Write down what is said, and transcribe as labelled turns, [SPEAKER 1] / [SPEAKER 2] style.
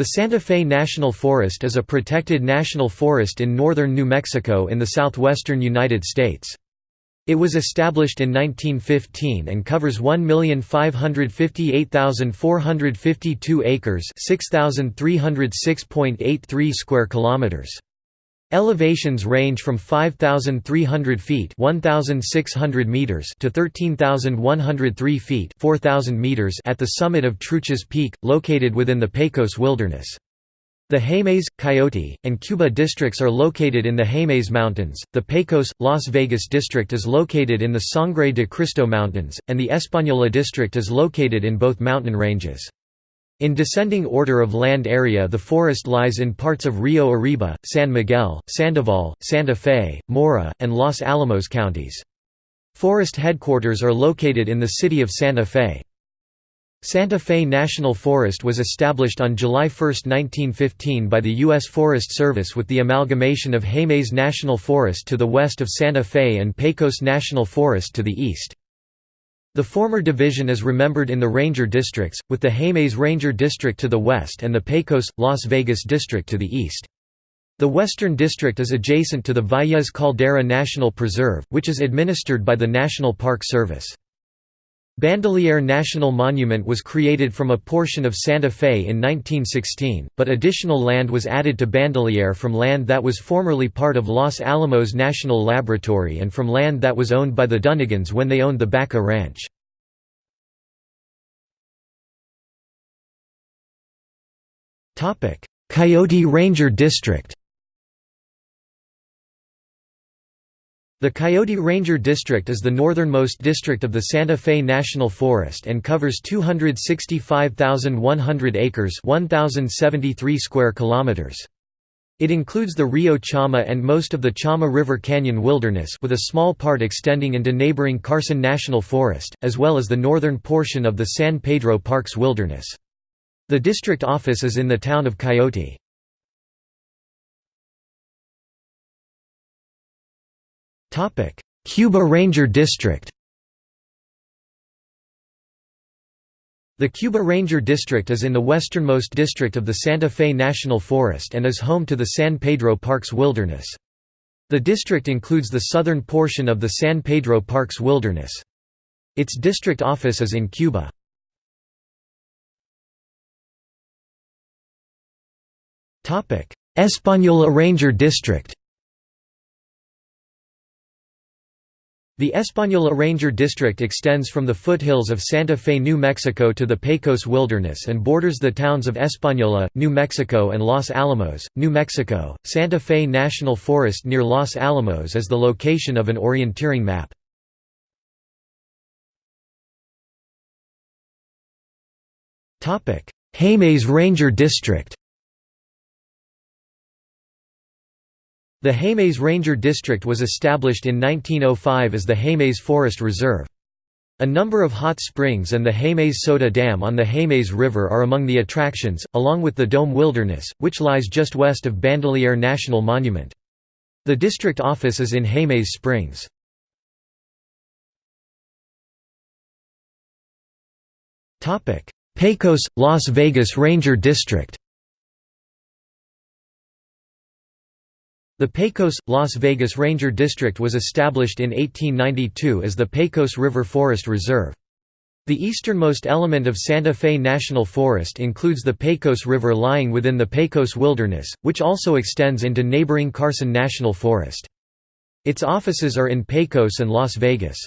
[SPEAKER 1] The Santa Fe National Forest is a protected national forest in northern New Mexico in the southwestern United States. It was established in 1915 and covers 1,558,452 acres, 6,306.83 square kilometers. Elevations range from 5,300 feet (1,600 meters) to 13,103 feet (4,000 meters) at the summit of Truchas Peak, located within the Pecos Wilderness. The Jemez, Coyote, and Cuba districts are located in the Jemez Mountains, the Pecos, Las Vegas district is located in the Sangre de Cristo Mountains, and the Española district is located in both mountain ranges. In descending order of land area the forest lies in parts of Rio Arriba, San Miguel, Sandoval, Santa Fe, Mora, and Los Alamos counties. Forest headquarters are located in the city of Santa Fe. Santa Fe National Forest was established on July 1, 1915 by the U.S. Forest Service with the amalgamation of Jemez National Forest to the west of Santa Fe and Pecos National Forest to the east. The former division is remembered in the ranger districts, with the Jemez Ranger District to the west and the Pecos, Las Vegas District to the east. The Western District is adjacent to the Valles Caldera National Preserve, which is administered by the National Park Service. Bandelier National Monument was created from a portion of Santa Fe in 1916, but additional land was added to Bandelier from land that was formerly part of Los Alamos National Laboratory and from land that was owned by the Dunigans when they owned the Baca Ranch. Coyote Ranger District The Coyote Ranger District is the northernmost district of the Santa Fe National Forest and covers 265,100 acres 1,073 square kilometers. It includes the Rio Chama and most of the Chama River Canyon Wilderness with a small part extending into neighboring Carson National Forest, as well as the northern portion of the San Pedro Parks Wilderness. The district office is in the town of Coyote. Cuba Ranger District The Cuba Ranger District is in the westernmost district of the Santa Fe National Forest and is home to the San Pedro Parks Wilderness. The district includes the southern portion of the San Pedro Parks Wilderness. Its district office is in Cuba. Española Ranger District The Española Ranger District extends from the foothills of Santa Fe, New Mexico to the Pecos Wilderness and borders the towns of Española, New Mexico and Los Alamos, New Mexico. Santa Fe National Forest near Los Alamos is the location of an orienteering map. Jemez Ranger District The Jemez Ranger District was established in 1905 as the Jemez Forest Reserve. A number of hot springs and the Jemez Soda Dam on the Jemez River are among the attractions, along with the Dome Wilderness, which lies just west of Bandelier National Monument. The district office is in Jemez Springs. Pecos, Las Vegas Ranger District The Pecos, Las Vegas Ranger District was established in 1892 as the Pecos River Forest Reserve. The easternmost element of Santa Fe National Forest includes the Pecos River lying within the Pecos Wilderness, which also extends into neighboring Carson National Forest. Its offices are in Pecos and Las Vegas.